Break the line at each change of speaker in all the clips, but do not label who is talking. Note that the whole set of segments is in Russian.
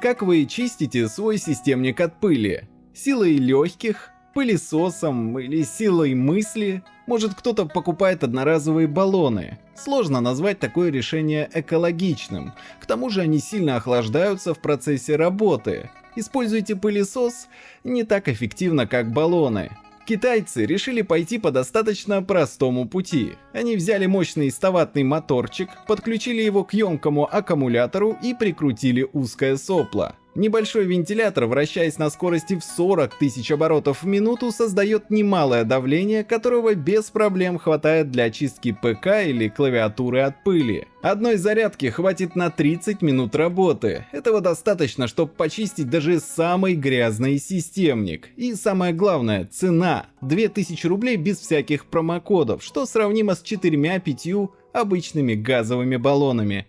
Как вы чистите свой системник от пыли? Силой легких, пылесосом или силой мысли? Может кто-то покупает одноразовые баллоны? Сложно назвать такое решение экологичным. К тому же они сильно охлаждаются в процессе работы. Используйте пылесос не так эффективно, как баллоны. Китайцы решили пойти по достаточно простому пути. Они взяли мощный ставатный моторчик, подключили его к емкому аккумулятору и прикрутили узкое сопло. Небольшой вентилятор, вращаясь на скорости в 40 тысяч оборотов в минуту, создает немалое давление, которого без проблем хватает для очистки ПК или клавиатуры от пыли. Одной зарядки хватит на 30 минут работы. Этого достаточно, чтобы почистить даже самый грязный системник. И самое главное, цена. 2000 рублей без всяких промокодов, что сравнимо с 4-5 обычными газовыми баллонами.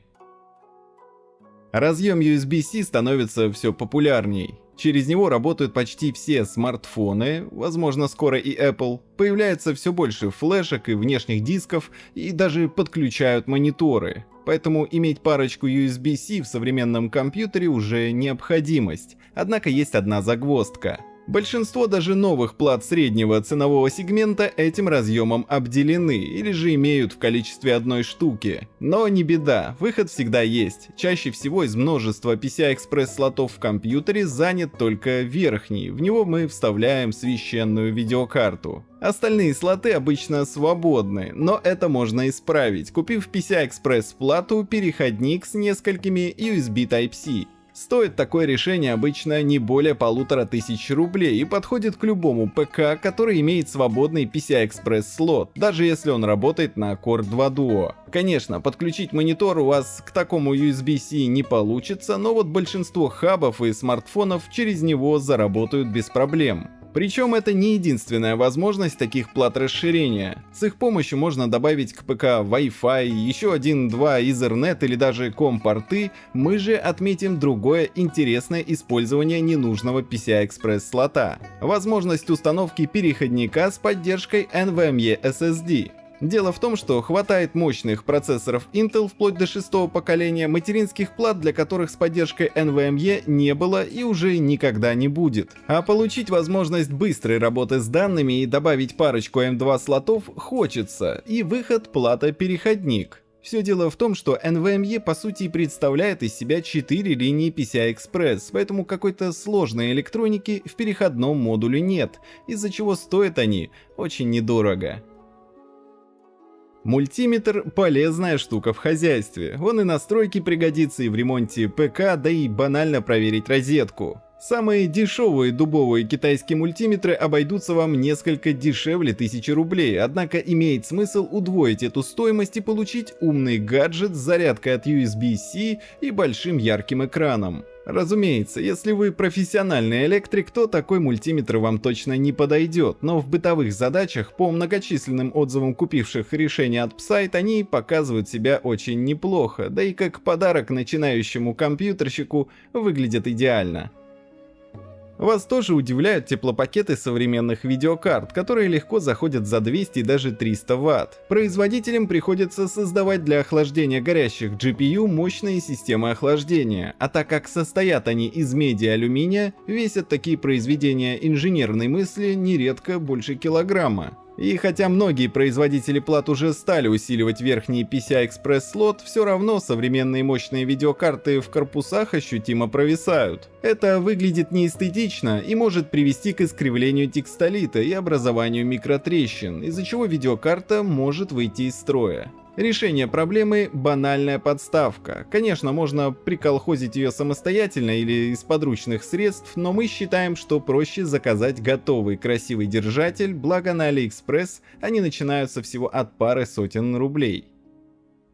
Разъем USB-C становится все популярней. Через него работают почти все смартфоны, возможно скоро и Apple. Появляется все больше флешек и внешних дисков, и даже подключают мониторы. Поэтому иметь парочку USB-C в современном компьютере уже необходимость. Однако есть одна загвоздка. Большинство даже новых плат среднего ценового сегмента этим разъемом обделены или же имеют в количестве одной штуки. Но не беда, выход всегда есть. Чаще всего из множества PCI-Express слотов в компьютере занят только верхний, в него мы вставляем священную видеокарту. Остальные слоты обычно свободны, но это можно исправить, купив PCI-Express плату переходник с несколькими USB Type-C. Стоит такое решение обычно не более полутора тысяч рублей и подходит к любому ПК, который имеет свободный PCI-Express слот, даже если он работает на Core 2 Duo. Конечно, подключить монитор у вас к такому USB-C не получится, но вот большинство хабов и смартфонов через него заработают без проблем. Причем это не единственная возможность таких плат расширения. С их помощью можно добавить к ПК Wi-Fi, еще один-два Ethernet или даже COM-порты, мы же отметим другое интересное использование ненужного PCI-Express слота. Возможность установки переходника с поддержкой NVMe SSD. Дело в том, что хватает мощных процессоров Intel вплоть до шестого поколения, материнских плат, для которых с поддержкой NVMe не было и уже никогда не будет. А получить возможность быстрой работы с данными и добавить парочку M2 слотов хочется, и выход плата-переходник. Все дело в том, что NVMe по сути представляет из себя 4 линии PCI-Express, поэтому какой-то сложной электроники в переходном модуле нет, из-за чего стоят они очень недорого. Мультиметр – полезная штука в хозяйстве. Он и на стройке пригодится, и в ремонте ПК, да и банально проверить розетку. Самые дешевые дубовые китайские мультиметры обойдутся вам несколько дешевле 1000 рублей, однако имеет смысл удвоить эту стоимость и получить умный гаджет с зарядкой от USB-C и большим ярким экраном. Разумеется, если вы профессиональный электрик, то такой мультиметр вам точно не подойдет, но в бытовых задачах, по многочисленным отзывам купивших решения от Psyte, они показывают себя очень неплохо, да и как подарок начинающему компьютерщику выглядят идеально. Вас тоже удивляют теплопакеты современных видеокарт, которые легко заходят за 200 и даже 300 Вт. Производителям приходится создавать для охлаждения горящих GPU мощные системы охлаждения, а так как состоят они из меди и алюминия, весят такие произведения инженерной мысли нередко больше килограмма. И хотя многие производители плат уже стали усиливать верхний PCI-Express слот, все равно современные мощные видеокарты в корпусах ощутимо провисают. Это выглядит неэстетично и может привести к искривлению текстолита и образованию микротрещин, из-за чего видеокарта может выйти из строя. Решение проблемы – банальная подставка. Конечно, можно приколхозить ее самостоятельно или из подручных средств, но мы считаем, что проще заказать готовый красивый держатель, благо на AliExpress они начинаются всего от пары сотен рублей.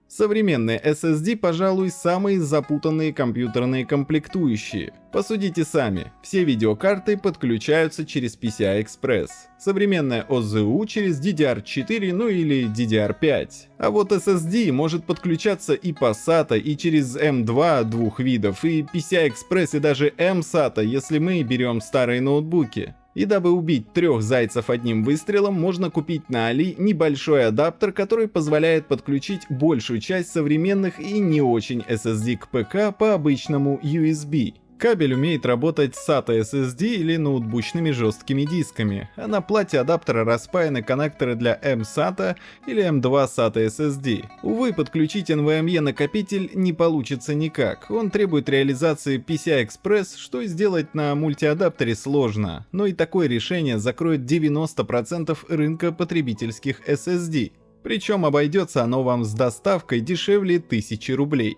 Современные SSD, пожалуй, самые запутанные компьютерные комплектующие. Посудите сами, все видеокарты подключаются через PCI-Express. Современная OZU через DDR4, ну или DDR5. А вот SSD может подключаться и по SATA, и через M2 двух видов, и PCI-Express, и даже M-SATA, если мы берем старые ноутбуки. И дабы убить трех зайцев одним выстрелом, можно купить на Али небольшой адаптер, который позволяет подключить большую часть современных и не очень SSD к ПК по обычному USB. Кабель умеет работать с SATA SSD или ноутбучными жесткими дисками, а на плате адаптера распаяны коннекторы для M-SATA или M2 SATA SSD. Увы, подключить NVMe накопитель не получится никак, он требует реализации PCI-Express, что сделать на мультиадаптере сложно, но и такое решение закроет 90% рынка потребительских SSD. Причем обойдется оно вам с доставкой дешевле 1000 рублей.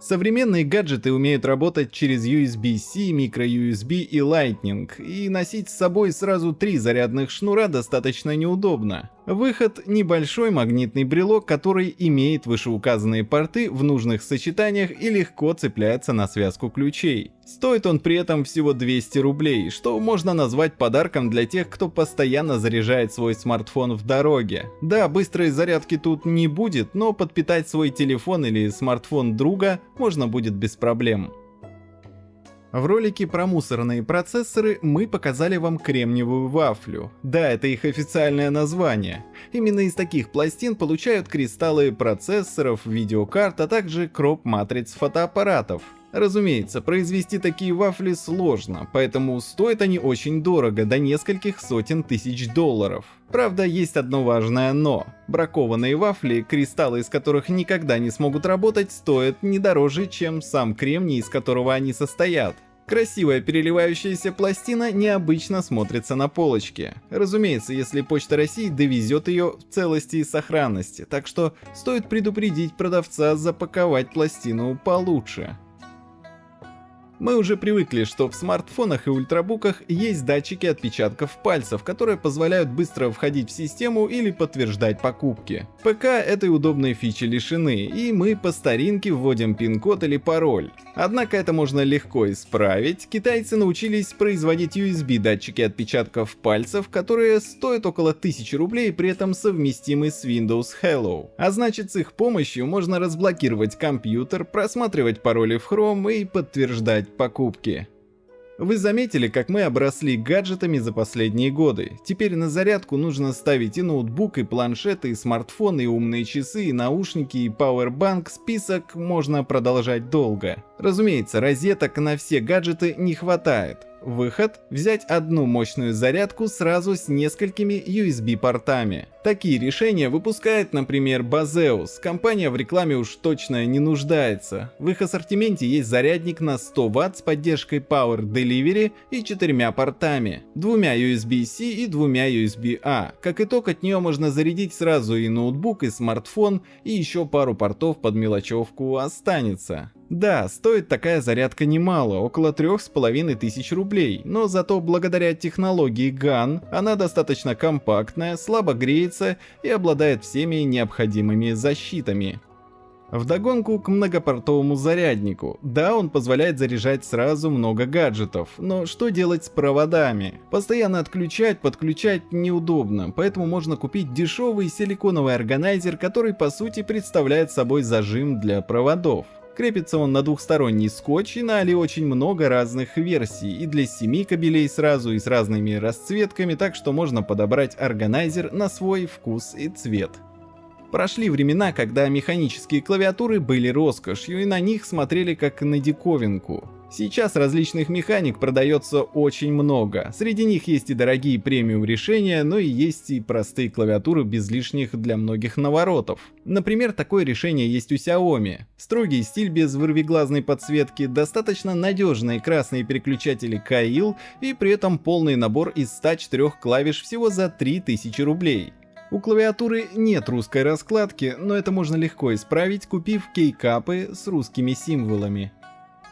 Современные гаджеты умеют работать через USB-C, microUSB и Lightning, и носить с собой сразу три зарядных шнура достаточно неудобно. Выход – небольшой магнитный брелок, который имеет вышеуказанные порты в нужных сочетаниях и легко цепляется на связку ключей. Стоит он при этом всего 200 рублей, что можно назвать подарком для тех, кто постоянно заряжает свой смартфон в дороге. Да, быстрой зарядки тут не будет, но подпитать свой телефон или смартфон друга можно будет без проблем. В ролике про мусорные процессоры мы показали вам кремниевую вафлю. Да, это их официальное название. Именно из таких пластин получают кристаллы процессоров, видеокарт, а также кроп-матриц фотоаппаратов. Разумеется, произвести такие вафли сложно, поэтому стоят они очень дорого, до нескольких сотен тысяч долларов. Правда, есть одно важное но. Бракованные вафли, кристаллы из которых никогда не смогут работать, стоят не дороже, чем сам кремний, из которого они состоят. Красивая переливающаяся пластина необычно смотрится на полочке. Разумеется, если Почта России довезет ее в целости и сохранности, так что стоит предупредить продавца запаковать пластину получше. Мы уже привыкли, что в смартфонах и ультрабуках есть датчики отпечатков пальцев, которые позволяют быстро входить в систему или подтверждать покупки. ПК этой удобной фичи лишены, и мы по старинке вводим пин-код или пароль. Однако это можно легко исправить. Китайцы научились производить USB датчики отпечатков пальцев, которые стоят около 1000 рублей, при этом совместимы с Windows Hello. А значит с их помощью можно разблокировать компьютер, просматривать пароли в Chrome и подтверждать покупки. Вы заметили, как мы обросли гаджетами за последние годы. Теперь на зарядку нужно ставить и ноутбук, и планшеты, и смартфоны, и умные часы, и наушники, и пауэрбанк. Список можно продолжать долго. Разумеется, розеток на все гаджеты не хватает. Выход – взять одну мощную зарядку сразу с несколькими USB-портами. Такие решения выпускает, например, Bazeus. Компания в рекламе уж точно не нуждается. В их ассортименте есть зарядник на 100 Вт с поддержкой Power Delivery и четырьмя портами, двумя USB-C и двумя USB-A. Как итог, от нее можно зарядить сразу и ноутбук, и смартфон, и еще пару портов под мелочевку останется. Да, стоит такая зарядка немало, около трех с половиной тысяч рублей, но зато благодаря технологии GAN она достаточно компактная, слабо греется и обладает всеми необходимыми защитами. Вдогонку к многопортовому заряднику. Да, он позволяет заряжать сразу много гаджетов, но что делать с проводами? Постоянно отключать, подключать неудобно, поэтому можно купить дешевый силиконовый органайзер, который по сути представляет собой зажим для проводов. Крепится он на двухсторонний скотч и на Али очень много разных версий, и для 7 кабелей сразу, и с разными расцветками, так что можно подобрать органайзер на свой вкус и цвет. Прошли времена, когда механические клавиатуры были роскошью, и на них смотрели как на диковинку. Сейчас различных механик продается очень много. Среди них есть и дорогие премиум решения, но и есть и простые клавиатуры без лишних для многих наворотов. Например, такое решение есть у Xiaomi. Строгий стиль без вырвиглазной подсветки, достаточно надежные красные переключатели Kail и при этом полный набор из 104 клавиш всего за 3000 рублей. У клавиатуры нет русской раскладки, но это можно легко исправить, купив кейкапы с русскими символами.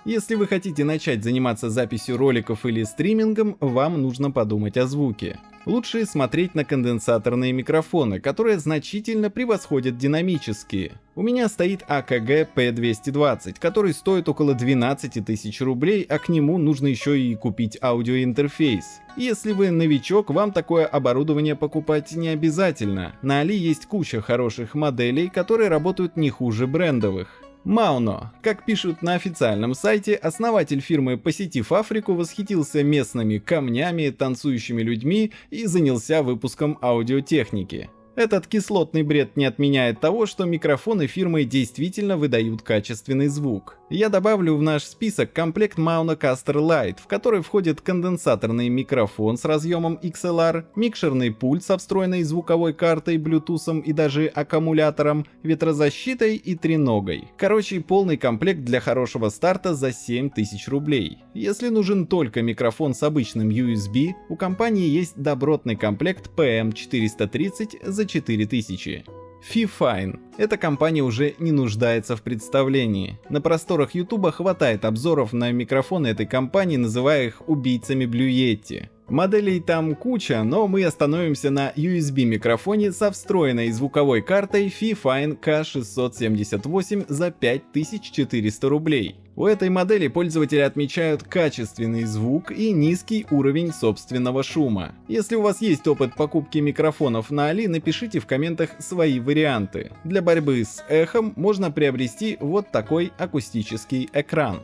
Если вы хотите начать заниматься записью роликов или стримингом, вам нужно подумать о звуке. Лучше смотреть на конденсаторные микрофоны, которые значительно превосходят динамические. У меня стоит AKG P220, который стоит около 12 тысяч рублей, а к нему нужно еще и купить аудиоинтерфейс. Если вы новичок, вам такое оборудование покупать не обязательно. На Али есть куча хороших моделей, которые работают не хуже брендовых. Мауно. Как пишут на официальном сайте, основатель фирмы, посетив Африку, восхитился местными камнями, танцующими людьми и занялся выпуском аудиотехники. Этот кислотный бред не отменяет того, что микрофоны фирмы действительно выдают качественный звук. Я добавлю в наш список комплект Maunocaster Lite, в который входит конденсаторный микрофон с разъемом XLR, микшерный пульт со встроенной звуковой картой, Bluetooth и даже аккумулятором, ветрозащитой и треногой. Короче, полный комплект для хорошего старта за 7000 рублей. Если нужен только микрофон с обычным USB, у компании есть добротный комплект PM430 за 4000. Fifine. Эта компания уже не нуждается в представлении. На просторах Ютуба хватает обзоров на микрофоны этой компании, называя их убийцами Yeti. Моделей там куча, но мы остановимся на USB микрофоне со встроенной звуковой картой Fifine K678 за 5400 рублей. У этой модели пользователи отмечают качественный звук и низкий уровень собственного шума. Если у вас есть опыт покупки микрофонов на Али, напишите в комментах свои варианты. Для борьбы с эхом можно приобрести вот такой акустический экран.